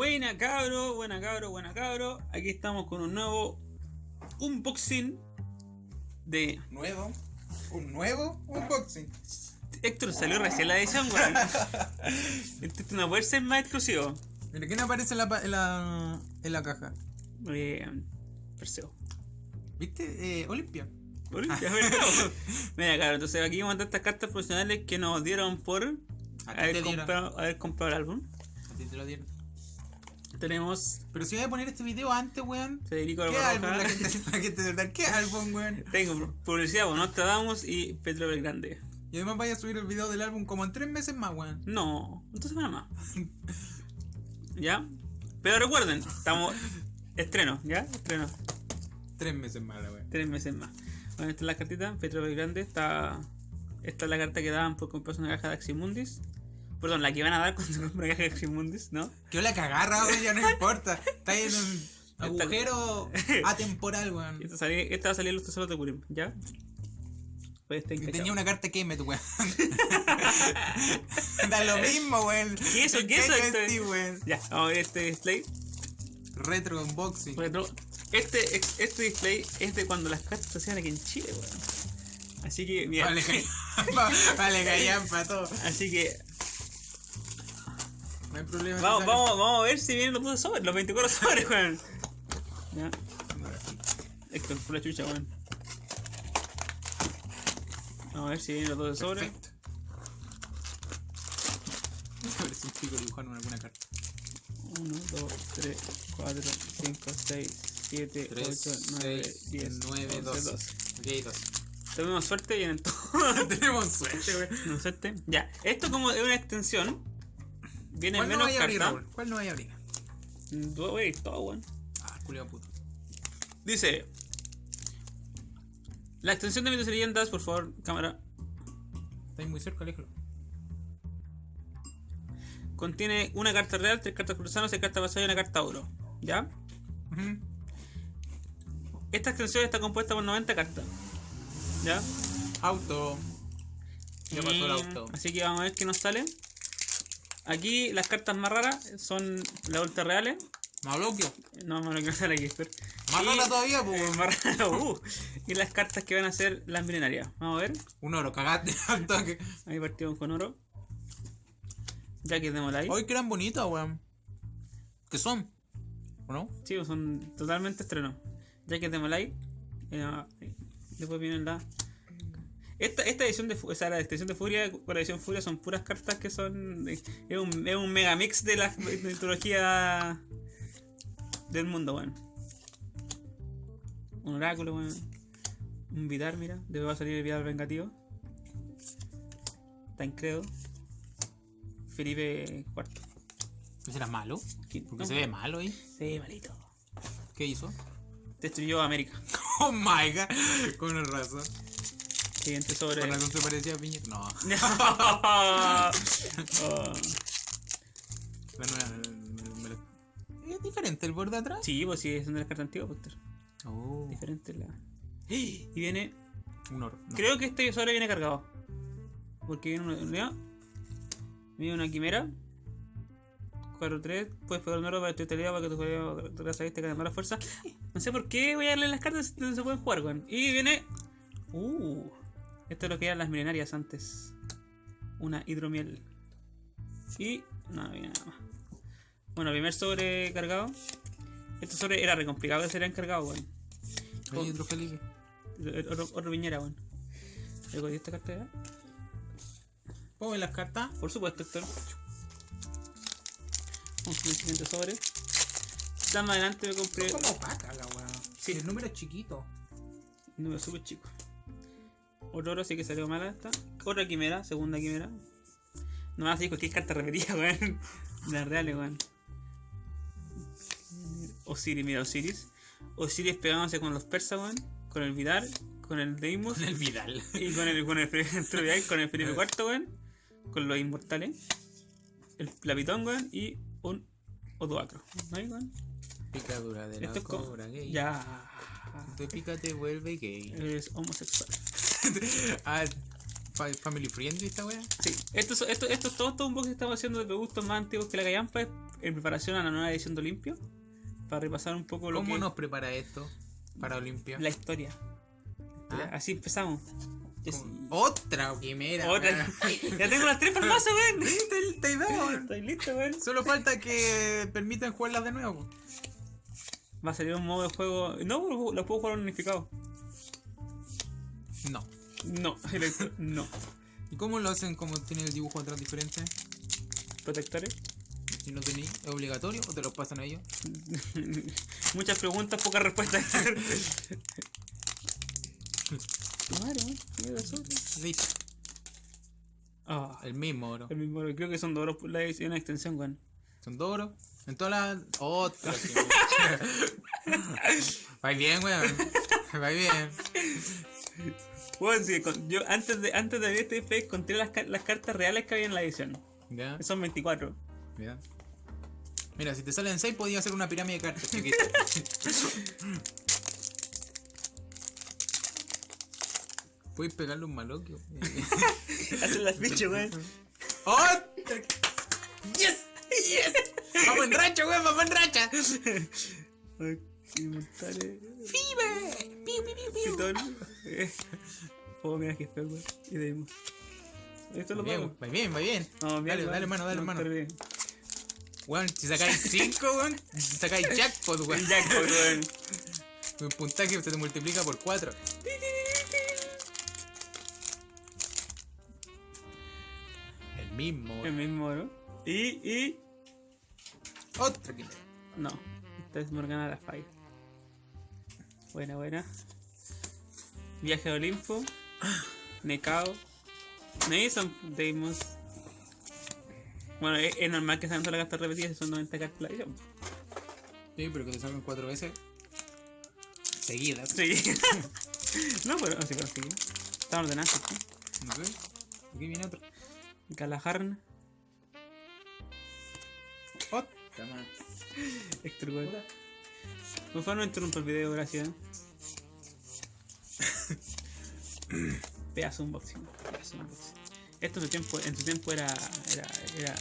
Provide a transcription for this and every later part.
Buena cabro, buena cabro, buena cabro. Aquí estamos con un nuevo unboxing de ¿Nuevo? ¿Un nuevo unboxing? Héctor salió recién la edición, weón. Esto no puede ser más exclusivo. Mira, ¿quién aparece en la, en la, en la caja? Eh, Perseo. ¿Viste? Eh, Olimpia. Olimpia, ¿verdad? Mira, claro, entonces aquí vamos a estas cartas profesionales que nos dieron por haber comprado, haber comprado el álbum. A ti te lo dieron. Tenemos Pero si voy a poner este video antes, weón. Federico ¿Qué álbum? La gente, la gente de verdad, ¿qué álbum, weón? Tengo publicidad por Nostradamus y Petro Belgrande. Y además vaya a subir el video del álbum como en tres meses más, weón. No, dos semanas más. ¿Ya? Pero recuerden, estamos. Estreno, ¿ya? Estreno. Tres meses más, la weón. Tres meses más. Bueno, esta es la cartita, Petro Belgrande. Está. Esta es la carta que daban por comprarse una caja de Aximundis. Perdón, la que van a dar cuando se compra caja de Aximundis, ¿no? Que la cagarra, weón, ya no importa. Está ahí en un agujero atemporal, weón. Esta, esta va a salir en los tesoros de Purim, ¿ya? Pues está Y encachado. tenía una carta Kemet, weón. da lo mismo, weón. ¿Qué eso? ¿Qué eso, weón. Ya, vamos a ver este display. Retro unboxing. Retro. Este, este display es de cuando las cartas se hacían aquí en Chile, weón. Así que, mira. Vale, vale, callampa, todo. Así que, No hay problema. vamos, vamos, vamos a ver si vienen los putos sobres, los 24 sobres, weón. Ya. Héctor, por la chucha, weón. Vamos a ver si vienen los dos sobres. Perfecto. A ver si un pico dibujando en alguna carta. 1, 2, 3, 4, 5, 6, 7, 8, 9, 10, 9, 12, 12. 12. Ok, 12. Tuvimos suerte y vienen todos. Tenemos suerte, weón. Tuvimos suerte. Ya, esto como es una extensión. Viene ¿Cuál no menos abrir, cartas. ¿Cuál no vaya a abrir? Ir todo, weón. Ah, culiao puto. Dice. La extensión de mitos y leyendas, por favor, cámara. Está ahí muy cerca, aléjalo. Contiene una carta real, tres cartas cruzadas, seis cartas pasadas y una carta oro. ¿Ya? Esta extensión está compuesta por 90 cartas. ¿Ya? Auto. Ya pasó el Mm, auto. Así que vamos a ver qué nos sale. Aquí las cartas más raras son las ultra reales. Maloquio. No, no, que sale aquí, espera. Más rara todavía, pues. Eh, más raro, uh. Y las cartas que van a ser las milenarias. Vamos a ver. Un oro, cagaste al toque. Ahí partimos con oro. Ya que démosla ahí. Hoy que eran bonitas, weón. ¿Qué son? ¿O no? Sí, pues son totalmente estrenos. Ya que démosla ahí. eh, después vienen la. Esta, esta edición de o sea, la edición de Furia con la edición Furia son puras cartas que son. Es un, es un mega mix de la mitología del mundo, weón. Un oráculo, weón. Un Vidar, mira. Va a salir el Vidar vengativo. Tancredo. Felipe IV. ¿Ese era malo? Porque No. se ve malo ahí. Sí, malito. ¿Qué hizo? Destruyó América. Oh my god. Con razón. Siguiente sobre. Con razón se parecía Piñera. No. Oh. La me- me la- Es diferente el borde de atrás. Sí, pues sí, son de las cartas antiguas, Poster. Oh. Diferente la. Y viene. Un oro. No. Creo que este sobre viene cargado. Porque viene una. mira, Viene una quimera. 4-3. Puedes pegar un oro para tu utilidad para que tu jugador te saliste con mala fuerza. No sé por qué voy a darle las cartas si no se pueden jugar, weón. Y viene. Uh. Esto es lo que eran las milenarias antes. Una hidromiel. Y. No, viene nada más. Bueno, primer sobre cargado. Este sobre era re complicado que se le cargado, weón. Hay otro Felipe. Otro, otro viñera, weón. ¿Le cogí esta carta ya? ¿Puedo ver las cartas? Por supuesto, Héctor. Vamos con el siguiente sobre. Ya más adelante me compré Es como opaca la weá. Sí. El número es chiquito. un número súper chico. Otro oro, así que salió mala esta. Otra quimera, segunda quimera. No me vas a cualquier carta repetida, weón. Las reales, weón. Osiris, mira, Osiris. Osiris pegándose con los persas, weón. Con el Vidar, con el Deimos. Con el Vidal. Y con el, con el, con el Felipe IV, weón. Con los inmortales. El Lapitón, weón. Y un Odoacro. ¿No hay, weón? Picadura de la Esto cobra gay. Ya. Te pica, te vuelve gay. Es homosexual. ah, fa- family friendly esta wea. Sí, esto, es- esto, esto es todo, todo un poco que estamos haciendo de productos más antiguos que la callampa. En preparación a la nueva edición de Olimpio. Para repasar un poco lo ¿Cómo que nos prepara esto para Olimpia? la historia. Ah. Así empezamos. Otra quimera. Otra. ya tengo las tres mazo, weón. Weón. Estoy listo, weón. Solo falta que permitan jugarlas de nuevo. Va a salir un modo de juego. No, lo puedo jugar unificado. No. No, electro- no. ¿Y cómo lo hacen como tienen el dibujo atrás diferente? Protectores. Si no tenéis, ¿es obligatorio o te lo pasan a ellos? Muchas preguntas, pocas respuestas. Tu madre, weón. Mira, sobre. Listo. Ah, El mismo oro. el mismo, creo que son dos horas por la edición de extensión, weón. Son dos oros. En todas las. Otra. Va bien, weón. Va bien. Bueno, sí, con- yo antes de antes de abrir este display conté las, las cartas reales que había en la edición. Ya, Son 24. ya. Mira, si te salen 6 podía hacer una pirámide de cartas chiquita. Puedes pegarle un maloquio. Hacen las fichas, weón. ¡Otra! ¡Yes! ¡Yes! ¡Vamos en racha, weón! ¡Vamos en racha! Inventores. ¡Pibe! ¡Piu, piu, piu, piu! Oh, mira que feo, weón. Y de ahí. Esto lo Va bien, va bien, va bien. No, bien, dale, weón. dale mano, dale No, mano. está bien. Weón, si sacáis 5, weón, si sacáis jackpot, weón. El jackpot, weón. Un puntaje se te multiplica por 4. El mismo, El weón. mismo, ¿no? Y, y. Otra que No. Esta es Morgana la Fire. Buena, buena. Viaje a Olimpo. Nekao. Mason Deimos. Bueno, es, es normal que sean todas las cartas repetidas, son 90 cartas la edición. Sí, pero que te salgan 4 veces. Seguidas. Sí. no, pero así pero sí. Están ordenadas, ¿sí? Sé. Aquí viene otro. Galaharn, Otra más. Por favor, no interrumpa el video, gracias. Pedazo unboxing. Pedazo unboxing. Esto en su tiempo, en su tiempo era. era. era.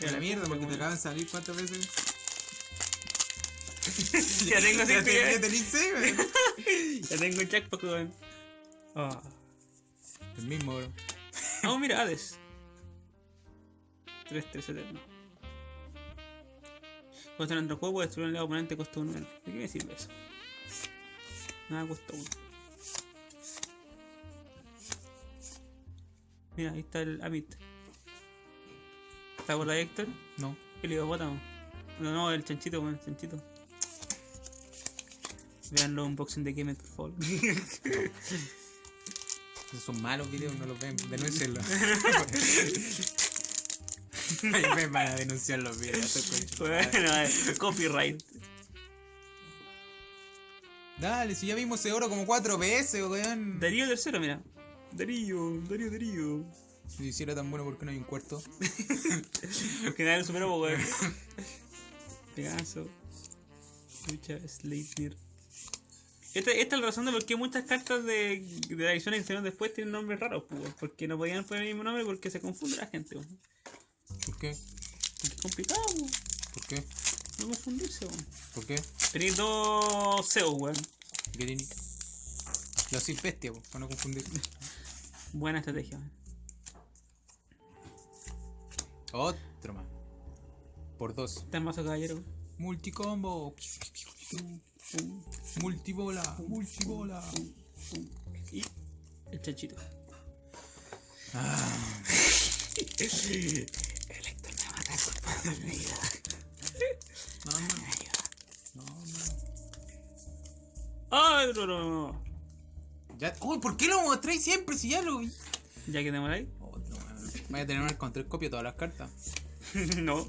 Era la mierda porque te acaban de salir cuántas veces. Ya tengo Ya ya ya. tenés tengo el jackpot, weón. Ah. El mismo, bro. Oh, mira, Hades. 3-3 eterno. Cuando en otro juego puede destruir un lado oponente costa un menos. ¿De qué me sirve eso? Nada cuesta uno. Mira, ahí está el Amit. ¿Está por ahí, Héctor? No. El hipopótamo. No, no, el chanchito, el chanchito. Vean los unboxing de Game por favor. Esos son malos videos, no los ven. Denúncienlos. Ahí me van a denunciar los videos. bueno, eh, copyright. Dale, si ya vimos ese oro como cuatro veces, weón. Darío tercero, mira. Darío, Darío, Darío. Si hiciera tan bueno, ¿por qué no hay un cuarto? Porque nadie lo superó, po, weón. Pegaso. Lucha, Sleipnir. Esta, esta es la razón de por qué muchas cartas de, de la edición que hicieron después tienen nombres raros, weón. Porque no podían poner el mismo nombre porque se confunde la gente, weón. ¿Por qué? Porque es complicado, weón. ¿Por qué? No confundirse, weón. ¿Por qué? Tenéis dos Zeus, weón. ¿Qué? Los sin bestia, po, para no confundir. Buena estrategia, weón. Otro más. Por dos. Está en mazo caballero, weón. Multicombo. Multibola. Multibola. Y el chanchito. Ah, me ayuda. no, no. No, no. ¡Ay, no, no, no! Ya, uy, ¿por qué lo mostráis siempre si ya lo vi? ¿Ya que te moráis? Otro más. Voy a tener con tres copias de todas las cartas. no.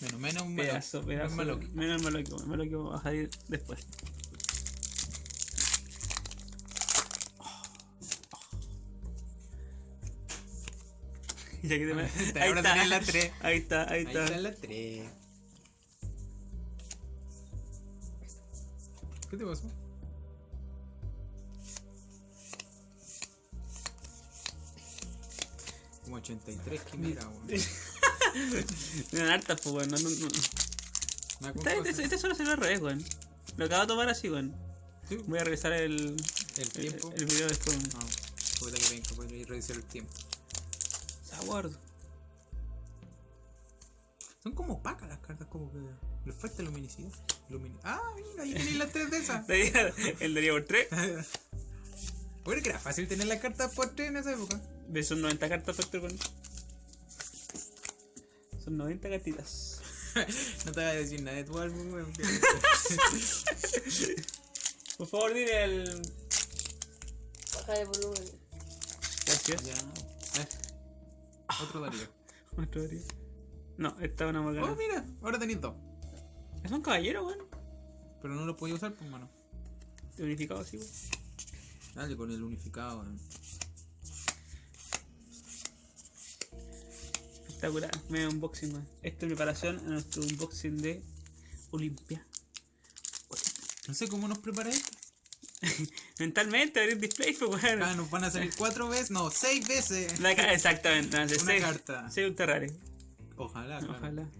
Menos, menos un malo. Un pedazo. malo. Menos malo que vamos a salir después. Ya que te me- Ahí Ahora está. la tres. Ahí está, ahí Ahí está. está la 3. ¿Qué te pasó? Como 83 quimeras, weón. Hartas, pues, weón. No, no, no. Este, este, este solo se al revés, weón. Lo acabo de tomar así, weón. Sí. Voy a revisar el, El tiempo. el, el video después. No, puta que venga, puedo ir a revisar el tiempo. Saguardo. Son como opacas las cartas, como que les falta luminosidad. Lumini- ah, mira, ahí tenéis las tres de esas. El daría por 3. Bueno, que era fácil tener las cartas por tres en esa época. De esos 90 cartas, Factor, weón. Son 90 cartitas. no te voy a decir nada de tu álbum, weón. Por favor, dile el. Baja de volumen. Gracias. ya. Otro Darío. Otro Darío. No, esta es una Oh, morgana. mira, ahora tenéis dos. Es un caballero, weón. Pero no lo podía usar, pues, mano. Unificado así, weón. Dale con el unificado, weón. Espectacular. Medio unboxing, weón. Esto es preparación a nuestro unboxing de Olimpia. No sé cómo nos prepara esto. Mentalmente, abrir display, pues, weón. Ah, nos van a salir cuatro veces, no, seis veces. La ca- exactamente, no sé, Una seis- carta. seis ultra. Ojalá, claro. Ojalá.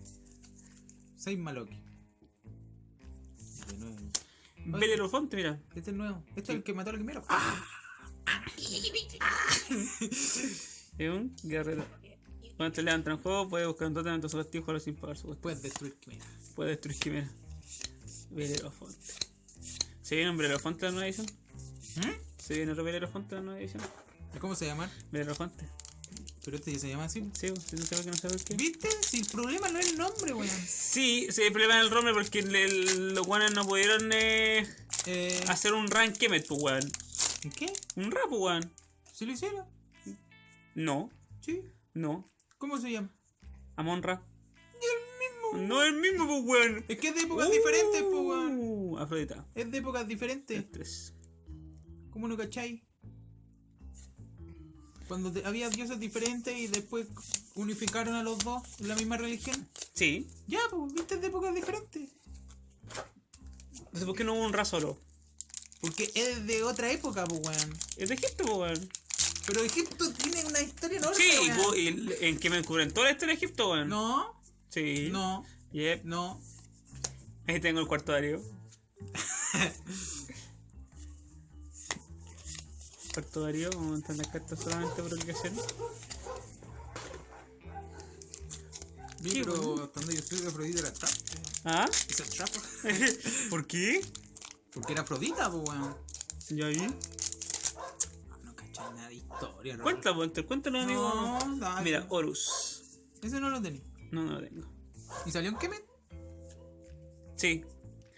Seis Maloki. De nuevo. Bel Erofonte, mira. Este es nuevo. Este es el que mató al primero. ¡Ah! Es un guerrero. Cuando te levantan en juego, puede buscar un totem en activo jugarlo sin pagar su. Puedes destruir Quimera. Puede destruir Quimera. Belerofonte. ¿Se viene un Belerofonte en la nueva edición? ¿Mm? ¿Se viene otro Belerofonte en la nueva edición? ¿Cómo se llama? Belerofonte. Pero este ya se llama así. Sí, sí, no por qué no por qué. ¿Viste? Si el problema no es el nombre, weón. Sí, se problema en el nombre porque los guanes no pudieron eh, Eh, hacer un rank Kemet, pues weón. ¿Qué? Un rap, pues, weón. ¿Se lo hicieron? No, Sí. no. ¿Cómo se llama? Amon Ra. Y el mismo. No es el mismo, pues weón. Es que es de épocas diferentes, pues, weón. Uh, Afrodita. Es de épocas diferentes. Tres. ¿Cómo no cachai? Cuando te- había dioses diferentes y después unificaron a los dos en la misma religión. Sí. Ya, pues, viste, es de épocas diferentes. Entonces, ¿por qué no hubo un Ra solo? Porque es de otra época, pues, weón. Es de Egipto, pues weón. Pero Egipto tiene una historia enorme. Sí, weón. po- y en que me descubren toda la historia de Egipto, weón. No, Sí. no, Yep. no. Ahí tengo el cuarto Darío. Cuarto Darío, vamos a montar las cartas solamente por obligación. Sí, pero cuando yo estoy de Afrodita era trap. ¿Ah? ¿Es el trap? ¿Por qué? Porque era Afrodita, pues, weón. Ya vi. Ah, No cachai nada de historia, Raúl. Cuéntalo, cuéntalo, cuéntalo, amigo. No, dale. Mira, Horus. Ese no lo tenía. No, no lo tengo. ¿Y salió en Kemet? Sí,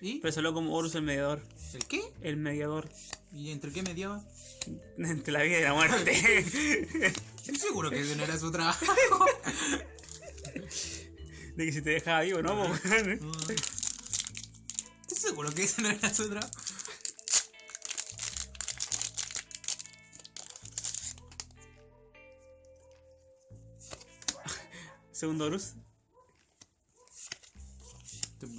¿Y? pero salió como Horus el mediador. ¿El qué? El mediador ¿Y entre qué mediaba? entre la vida y la muerte. Estoy seguro que ese no era su trabajo. De que si te dejaba vivo, ¿no? weón? Estoy seguro que ese no era su trabajo. Segundo Horus.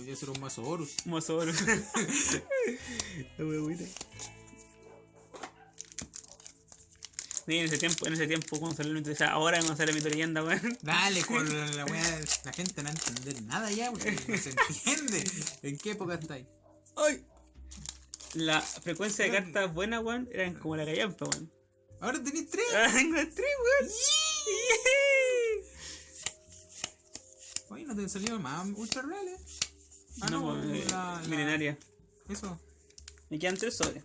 Te podía ser un mazo Horus. Mozo Horus. La buena. Sí, en ese tiempo, en ese tiempo cuando salió el mito, o sea, ahora cuando sale mito leyenda, weón. Dale, con la weá. La gente no va a entender nada ya, porque no se entiende. ¿En qué época estáis? ¡Ay! La frecuencia de cartas buenas, weón, eran como la callampa, weón. Ahora tenéis tres. Ahora tengo tres, weón. Oye, no te salió más ultra reales. Ah, No, no, weón, eh, la, la- milenaria. Eso. Me quedan tres sobres.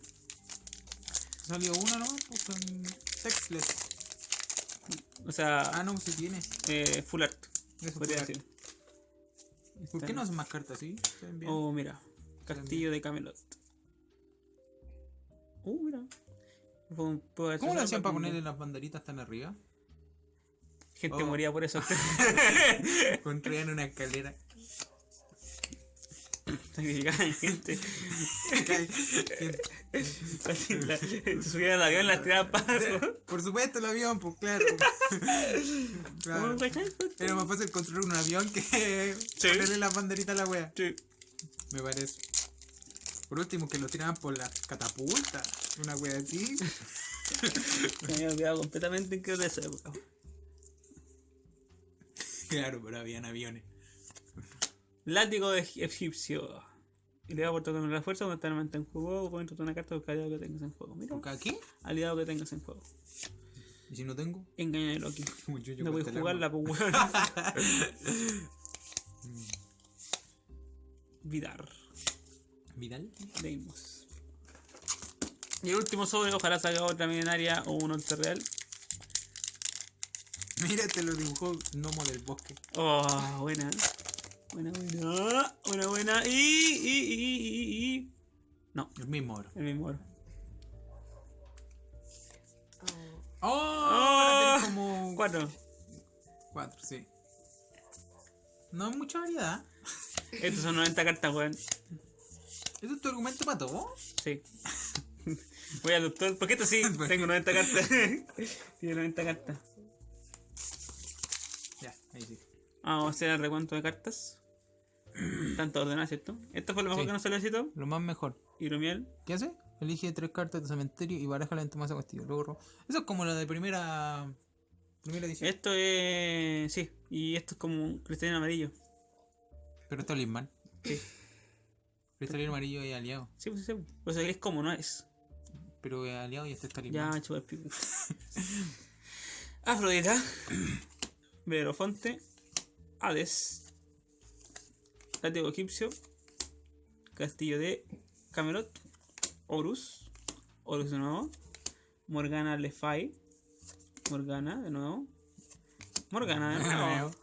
Salió una nomás, pues con Sexless. O sea, Ah, no, si tienes. eh, full art. Eso Podría full decir. ¿Por qué no hacen más cartas bien. Oh, mira. Castillo de Camelot. Uh, mira. ¿Cómo lo hacían para ponerle las banderitas tan arriba? Gente Oh. moría por eso. Construían una escalera. Sacrificaban gente. Gente. La- Se subían al avión, las tiraban abajo. Por supuesto el avión, pues claro. Claro. Era más fácil construir un avión que Sí. ponerle las banderitas a la wea. Sí. Me parece. Por último, que lo tiraban por las catapultas. Una wea así. Me había olvidado completamente en qué era esa. Claro, pero habían aviones. Látigo de egipcio. Y le da por tocar la fuerza cuando está en juego o pueden una carta de aliado que tengas en juego. Mira, ¿Por aquí? aliado que tengas en juego. ¿Y si no tengo? Engaña a Loki. Como yo, yo No puedes el jugarla, pues weón. Vidar. ¿Vidal? Leímos. Y el último sobre, ojalá salga otra milenaria o un ultra real. Mira, te lo dibujó Gnomo del Bosque. Oh, buena. Buena, buena. Buena, buena. Y, y, y, y, y. No, El mismo oro. el mismo oro. Ah, ¡Oh! Oh. Tenés como Cuatro. cuatro, sí. No hay mucha variedad. Estos son 90 cartas, weón. ¿Eso es tu argumento para todo? Sí. Voy al doctor. Porque esto sí, tengo 90 cartas. Tiene 90 cartas. Ya, ahí sí. Vamos a hacer el recuento de cartas. Tanto ordenadas, ¿cierto? Esto fue lo mejor Sí. que nos solicitó. Lo más mejor. Hidromiel. ¿Qué hace? Elige tres cartas de cementerio y baraja la más castillo. Luego Eso es como la de primera. Primera edición. Esto es. Sí, y esto es como un cristalino amarillo. Pero esto es Lisman. Sí, Cristalino amarillo y aliado. sí, pues sí. sí. O sea, es como no es. Pero es aliado y este está Ya, Lisman. chupa el pico. Afrodita. Verofonte. Hades. Látigo egipcio. Castillo de Camelot. Horus. Horus de nuevo. Morgana Le Fay. Morgana de nuevo. Morgana de nuevo.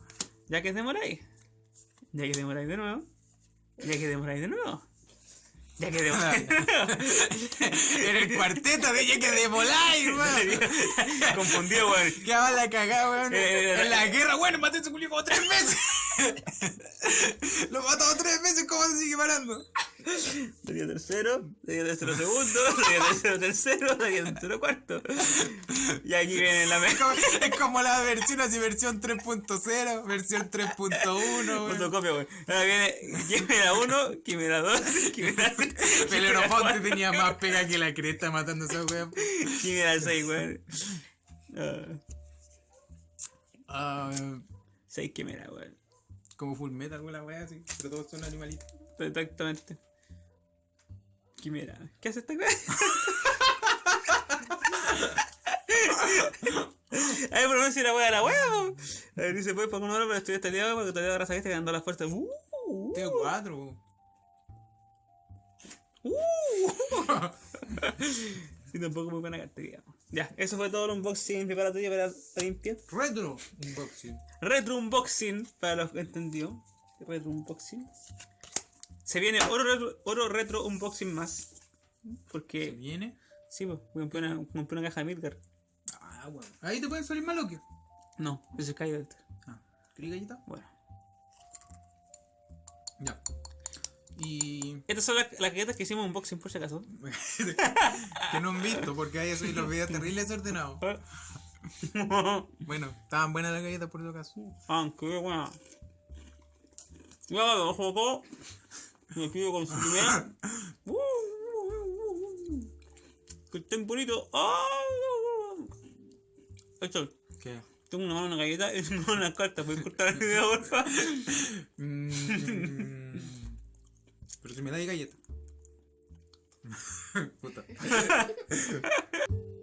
Ya que demoráis. Ya que demoráis de nuevo. Ya que demoráis de nuevo. Ya que de. En el cuarteto de que de weón. Confundido, weón. Va la cagada, weón. Eh, en la guerra, weón, maté a ese culiao como tres veces. Lo mató tres veces, ¿cómo se sigue parando? Sería tercero, sería tercero segundo, sería tercero tercero, sería tercero cuarto. Y aquí viene la mejor es como la versión así, versión 3.0, versión 3.1, weón. fotocopia, weón. Ahora viene Quimera 1, Quimera 2, Quimera 3, Pelerofonte tenía más pega que la cresta matando a esa weón. Quimera 6, weón. Ah, 6 Quimera, weón. Como full metal, la weá así. Pero todos son animalitos. Exactamente. Quimera. ¿Qué hace esta weón? Ay, pero no si la wea la wea. A ver, dice, pues, para un oro, pero estoy estallado porque todavía agarras a este que andó la fuerza. Uh, uh, Tengo cuatro. Y tampoco muy buena digamos. Ya, eso fue todo el unboxing preparatorio para, limpiar. Retro unboxing. Retro unboxing, para los que entendió. Retro unboxing. Se viene oro retro, oro retro unboxing más. ¿Se Porque, viene? sí, pues, compré una, compré una caja de Midgar. Ah, weón. Ahí te pueden salir más loquios. No, ese es Skydart. Ah, ¿querí galleta? Bueno. Ya. Y. Estas son las, las galletas que hicimos unboxing por si acaso. que no han visto, porque ahí soy los videos terribles desordenados. Bueno, estaban buenas las galletas por si acaso. Aunque, bueno. Ya, lo juego. Me pido con su primera. Que estén bonitos. ¡Ah! Esto, ¿Qué? tengo una mano una galleta y tengo una carta. ¿Puedes cortar el video, porfa? Pero si me dais galleta. Puta.